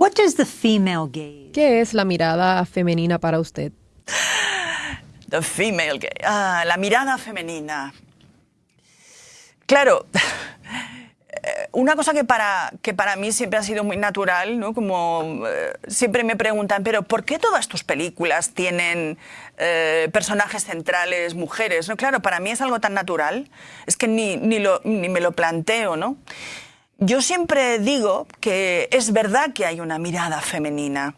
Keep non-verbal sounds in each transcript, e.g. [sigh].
What does the female gaze? ¿Qué es la mirada femenina para usted? The female gaze. Ah, la mirada femenina. Claro, [laughs] una cosa que para, que para mí siempre ha sido muy natural, ¿no? Como eh, siempre me preguntan, pero ¿por qué todas tus películas tienen eh, personajes centrales mujeres? ¿no? Claro, para mí es algo tan natural, es que ni, ni, lo, ni me lo planteo, ¿no? Yo siempre digo que es verdad que hay una mirada femenina,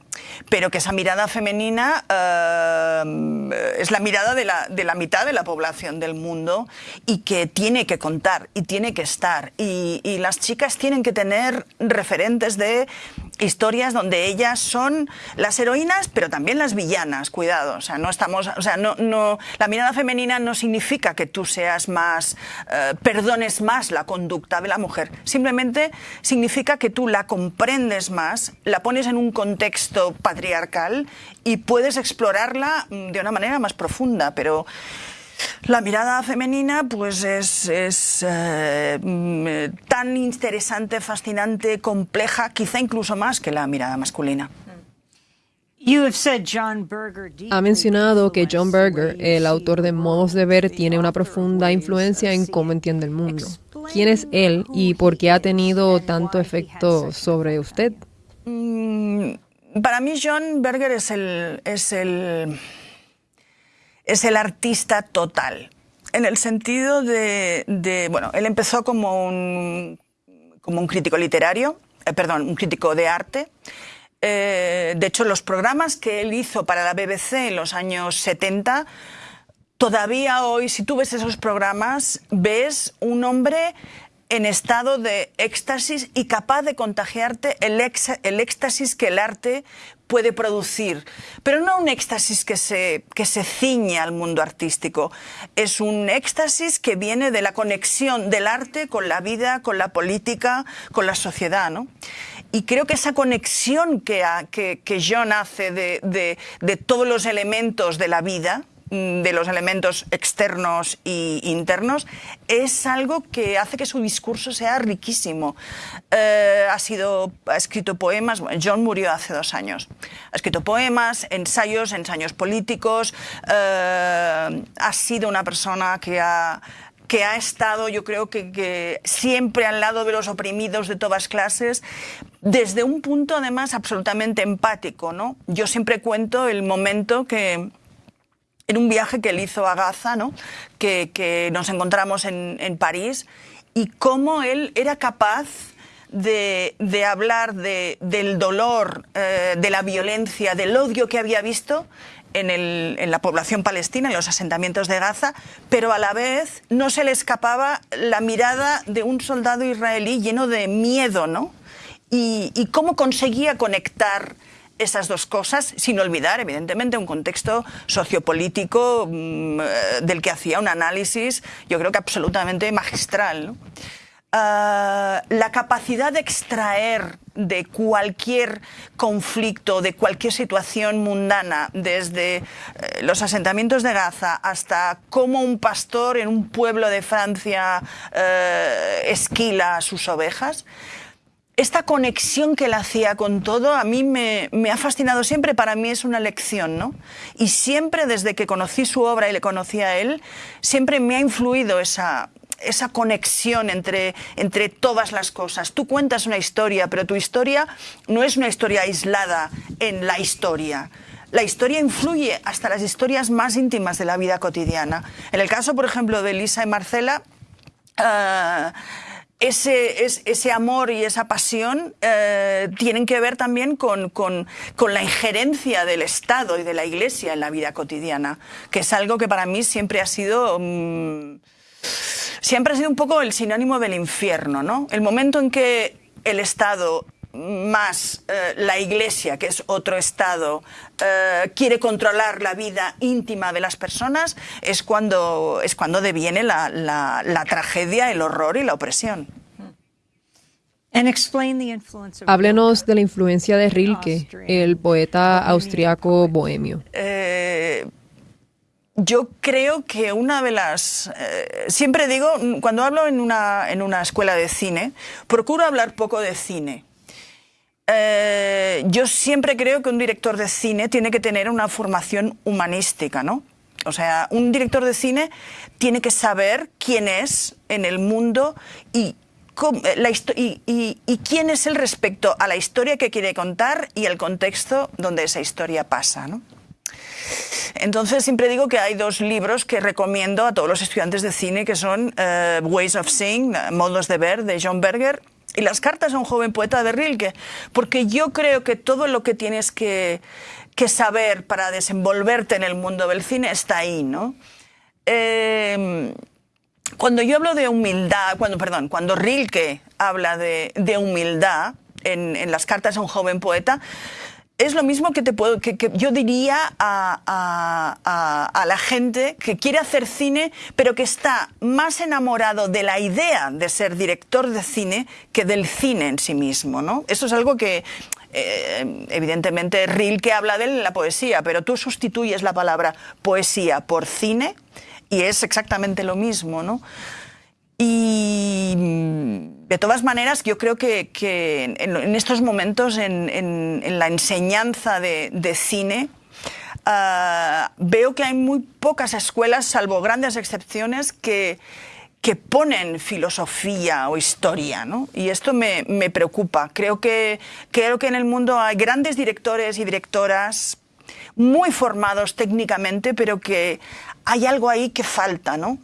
pero que esa mirada femenina eh, es la mirada de la, de la, mitad de la población del mundo y que tiene que contar y tiene que estar. Y, y las chicas tienen que tener referentes de historias donde ellas son las heroínas, pero también las villanas, cuidado. O sea, no estamos, o sea, no, no, la mirada femenina no significa que tú seas más, eh, perdones más la conducta de la mujer. Simplemente significa que tú la comprendes más, la pones en un contexto patriarcal y puedes explorarla de una manera más profunda, pero la mirada femenina pues es, es eh, tan interesante, fascinante, compleja, quizá incluso más que la mirada masculina. Ha mencionado que John Berger, el autor de Modos de Ver, tiene una profunda influencia en cómo entiende el mundo. ¿Quién es él y por qué ha tenido tanto efecto sobre usted? Mm, para mí John Berger es el, es el, es el artista total, en el sentido de, de, bueno, él empezó como un, como un crítico literario, eh, perdón, un crítico de arte. Eh, de hecho, los programas que él hizo para la BBC en los años 70, todavía hoy, si tú ves esos programas, ves un hombre en estado de éxtasis y capaz de contagiarte el, éxtasis que el arte puede producir. Pero no un éxtasis que se, que se ciñe al mundo artístico, es un éxtasis que viene de la conexión del arte con la vida, con la política, con la sociedad. ¿no? Y creo que esa conexión que, que, que John hace de, de, de todos los elementos de la vida, de los elementos externos e internos, es algo que hace que su discurso sea riquísimo. Eh, ha, sido, ha escrito poemas, John murió hace dos años, ha escrito poemas, ensayos, ensayos políticos, eh, ha sido una persona que ha que ha estado, yo creo que, que, siempre al lado de los oprimidos de todas clases, desde un punto además absolutamente empático. ¿no? Yo siempre cuento el momento que, en un viaje que él hizo a Gaza, ¿no? que, nos encontramos en, París, y cómo él era capaz de, hablar de, del dolor, eh, de la violencia, del odio que había visto en, la población palestina, en los asentamientos de Gaza, pero a la vez no se le escapaba la mirada de un soldado israelí lleno de miedo, ¿no? Y cómo conseguía conectar esas dos cosas, sin olvidar, evidentemente, un contexto sociopolítico mmm, del que hacía un análisis, yo creo que absolutamente magistral. Uh, la capacidad de extraer de cualquier conflicto, de cualquier situación mundana, desde eh, los asentamientos de Gaza hasta cómo un pastor en un pueblo de Francia eh, esquila sus ovejas, esta conexión que él hacía con todo a mí me, ha fascinado siempre, para mí es una lección, ¿no? Y siempre desde que conocí su obra y le conocí a él, siempre me ha influido esa, conexión entre, todas las cosas. Tú cuentas una historia, pero tu historia no es una historia aislada en la historia. La historia influye hasta las historias más íntimas de la vida cotidiana. En el caso, por ejemplo, de Lisa y Marcela, uh, ese, es, ese, amor y esa pasión eh, tienen que ver también con, con, la injerencia del Estado y de la Iglesia en la vida cotidiana, que es algo que para mí siempre ha sido... Um, siempre ha sido un poco el sinónimo del infierno, ¿no? El momento en que el Estado más eh, la Iglesia, que es otro Estado, eh, quiere controlar la vida íntima de las personas, es cuando, es cuando deviene la, la tragedia, el horror y la opresión. Háblenos de la influencia de Rilke, el poeta austriaco bohemio. Eh, yo creo que una de las... Eh, siempre digo, cuando hablo en una, en una escuela de cine, procuro hablar poco de cine. Eh, yo siempre creo que un director de cine tiene que tener una formación humanística, ¿no? O sea, un director de cine tiene que saber quién es en el mundo y, y, quién es él respecto a la historia que quiere contar y el contexto donde esa historia pasa. ¿no? Entonces siempre digo que hay dos libros que recomiendo a todos los estudiantes de cine que son eh, Ways of Seeing, Modos de Ver, de John Berger, y las cartas a un joven poeta de Rilke, porque yo creo que todo lo que tienes que, saber para desenvolverte en el mundo del cine está ahí, ¿no? Cuando yo hablo de humildad, cuando, perdón, cuando Rilke habla de, humildad en, en, las cartas a un joven poeta, es lo mismo que, te puedo, que, yo diría a, la gente que quiere hacer cine, pero que está más enamorado de la idea de ser director de cine que del cine en sí mismo. ¿no? Eso es algo que, eh, evidentemente, Rilke habla de él en la poesía, pero tú sustituyes la palabra poesía por cine y es exactamente lo mismo. ¿no? Y de todas maneras, yo creo que, en, estos momentos, en, la enseñanza de, cine, ah, veo que hay muy pocas escuelas, salvo grandes excepciones, que, que ponen filosofía o historia, ¿no? Y esto me, me, preocupa. Creo que, creo que en el mundo hay grandes directores y directoras muy formados técnicamente, pero que hay algo ahí que falta, ¿no?